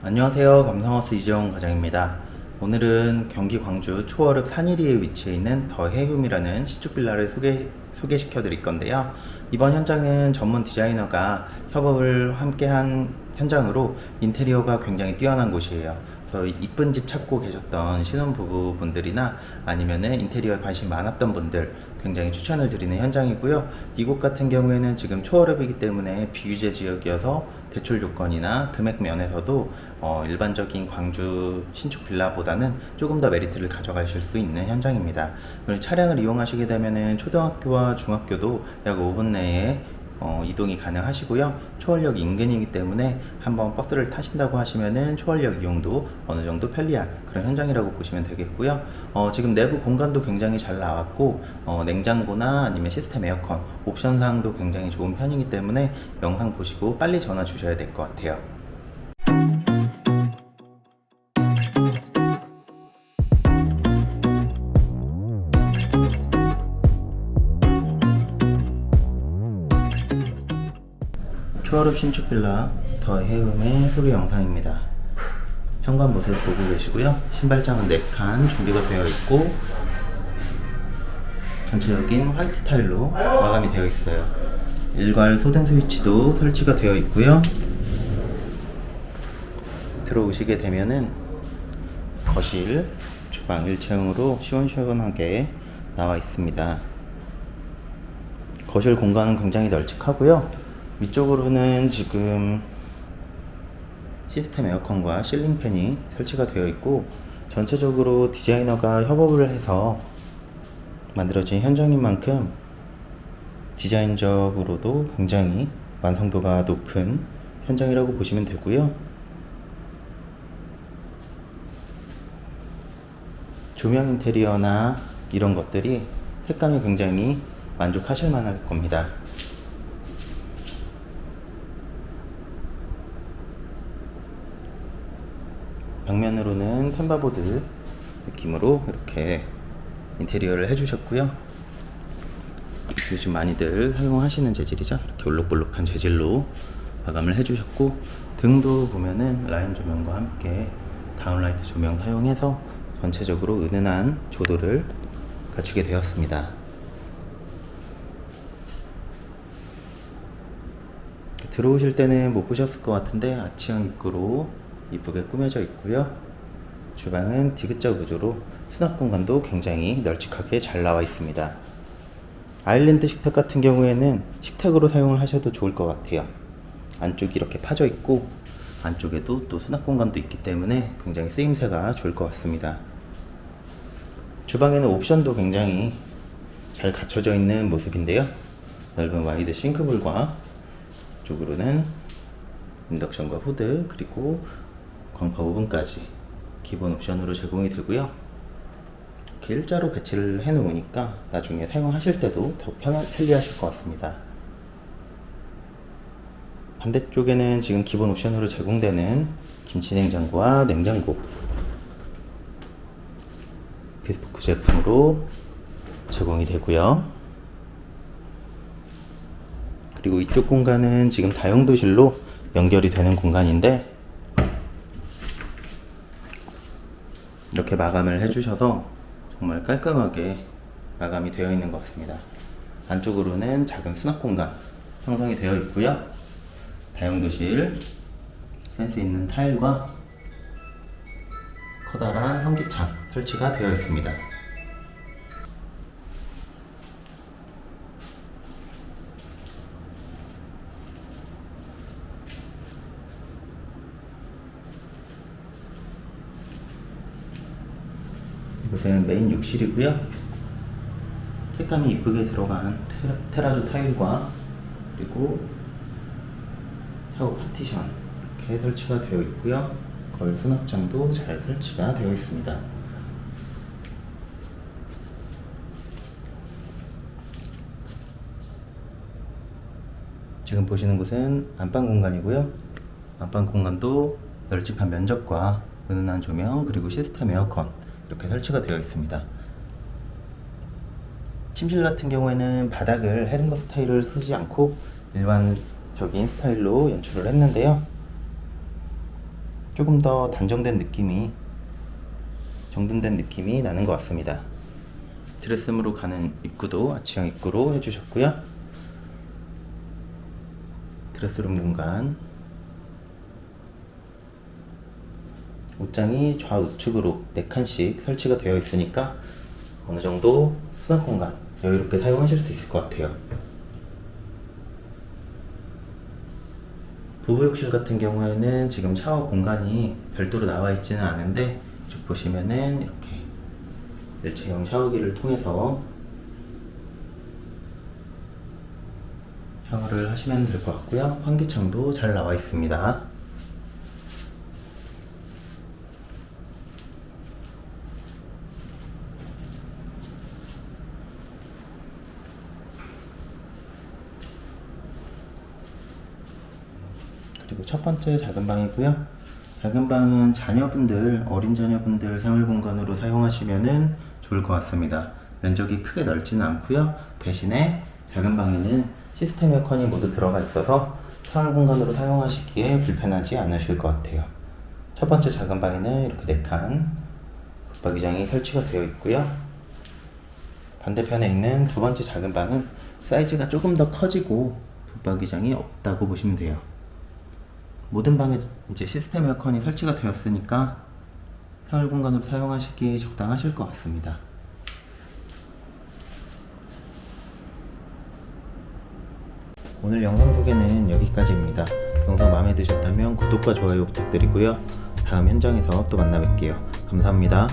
안녕하세요. 감성하우스 이재용 과장입니다. 오늘은 경기 광주 초월읍 산일리에 위치해 있는 더 해움이라는 신축 빌라를 소개, 소개시켜 드릴 건데요. 이번 현장은 전문 디자이너가 협업을 함께한 현장으로 인테리어가 굉장히 뛰어난 곳이에요. 그래서 이쁜 집 찾고 계셨던 신혼부부 분들이나 아니면은 인테리어에 관심 많았던 분들 굉장히 추천을 드리는 현장이고요. 이곳 같은 경우에는 지금 초월업이기 때문에 비규제 지역이어서 대출 요건이나 금액 면에서도 어, 일반적인 광주 신축 빌라보다는 조금 더 메리트를 가져가실 수 있는 현장입니다. 차량을 이용하시게 되면은 초등학교와 중학교도 약 5분 내에 어, 이동이 가능하시고요. 초월역 인근이기 때문에 한번 버스를 타신다고 하시면은 초월역 이용도 어느 정도 편리한 그런 현장이라고 보시면 되겠고요. 어, 지금 내부 공간도 굉장히 잘 나왔고 어, 냉장고나 아니면 시스템 에어컨 옵션 사항도 굉장히 좋은 편이기 때문에 영상 보시고 빨리 전화 주셔야 될 것 같아요. 초월읍 신축 빌라 더 해움의 소개 영상입니다. 현관 모습 보고 계시고요. 신발장은 4칸 준비가 되어 있고 전체적인 화이트 타일로 마감이 되어 있어요. 일괄 소등 스위치도 설치가 되어 있고요. 들어오시게 되면은 거실, 주방 1층으로 시원시원하게 나와 있습니다. 거실 공간은 굉장히 널찍하고요. 위쪽으로는 지금 시스템 에어컨과 실링팬이 설치가 되어 있고 전체적으로 디자이너가 협업을 해서 만들어진 현장인 만큼 디자인적으로도 굉장히 완성도가 높은 현장이라고 보시면 되고요. 조명 인테리어나 이런 것들이 색감이 굉장히 만족하실 만할 겁니다. 벽면으로는 템바보드 느낌으로 이렇게 인테리어를 해주셨고요. 요즘 많이들 사용하시는 재질이죠. 이렇게 올록볼록한 재질로 마감을 해주셨고 등도 보면은 라인 조명과 함께 다운라이트 조명 사용해서 전체적으로 은은한 조도를 갖추게 되었습니다. 들어오실 때는 못 보셨을 것 같은데 아치형 입구로 이쁘게 꾸며져 있고요. 주방은 디귿자 구조로 수납 공간도 굉장히 널찍하게 잘 나와 있습니다. 아일랜드 식탁 같은 경우에는 식탁으로 사용을 하셔도 좋을 것 같아요. 안쪽이 이렇게 파져 있고 안쪽에도 또 수납 공간도 있기 때문에 굉장히 쓰임새가 좋을 것 같습니다. 주방에는 옵션도 굉장히 잘 갖춰져 있는 모습인데요. 넓은 wide sink bowl과 쪽으로는 인덕션과 후드 그리고 광파 오븐까지 기본 옵션으로 제공이 되고요. 이렇게 일자로 배치를 해 놓으니까 나중에 사용하실 때도 더 편하, 편리하실 것 같습니다. 반대쪽에는 지금 기본 옵션으로 제공되는 김치냉장고와 냉장고 비스포크 제품으로 제공이 되고요. 그리고 이쪽 공간은 지금 다용도실로 연결이 되는 공간인데 이렇게 마감을 해주셔서 정말 깔끔하게 마감이 되어 있는 것 같습니다. 안쪽으로는 작은 수납 공간 형성이 되어 있고요. 다용도실 센스 있는 타일과 커다란 현기창 설치가 되어 있습니다. 이곳은 메인 욕실이고요. 색감이 이쁘게 들어간 테라, 테라조 타일과 그리고 샤워 파티션 이렇게 설치가 되어 있고요. 거울 수납장도 잘 설치가 되어 있습니다. 지금 보시는 곳은 안방 공간이고요. 안방 공간도 널찍한 면적과 은은한 조명 그리고 시스템 에어컨 이렇게 설치가 되어 있습니다. 침실 같은 경우에는 바닥을 헤링거 스타일을 쓰지 않고 일반적인 스타일로 연출을 했는데요. 조금 더 단정된 느낌이 정돈된 느낌이 나는 것 같습니다. 드레스룸으로 가는 입구도 아치형 입구로 해주셨고요. 드레스룸 공간 옷장이 좌우측으로 4칸씩 설치가 되어 있으니까 어느 정도 수납 공간 여유롭게 사용하실 수 있을 것 같아요. 부부욕실 같은 경우에는 지금 샤워 공간이 별도로 나와 있지는 않은데 쭉 보시면은 이렇게 일체형 샤워기를 통해서 샤워를 하시면 될 것 같고요. 환기창도 잘 나와 있습니다. 그리고 첫 번째 작은 방이고요. 작은 방은 자녀분들, 어린 자녀분들 생활 공간으로 사용하시면은 좋을 것 같습니다. 면적이 크게 넓지는 않고요. 대신에 작은 방에는 시스템 에어컨이 모두 들어가 있어서 생활 공간으로 사용하시기에 불편하지 않으실 것 같아요. 첫 번째 작은 방에는 이렇게 4칸 붙박이장이 설치가 되어 있고요. 반대편에 있는 두 번째 작은 방은 사이즈가 조금 더 커지고 붙박이장이 없다고 보시면 돼요. 모든 방에 이제 시스템 에어컨이 설치가 되었으니까 생활 공간으로 사용하시기에 적당하실 것 같습니다. 오늘 영상 소개는 여기까지입니다. 영상 마음에 드셨다면 구독과 좋아요 부탁드리고요. 다음 현장에서 또 만나 뵐게요. 감사합니다.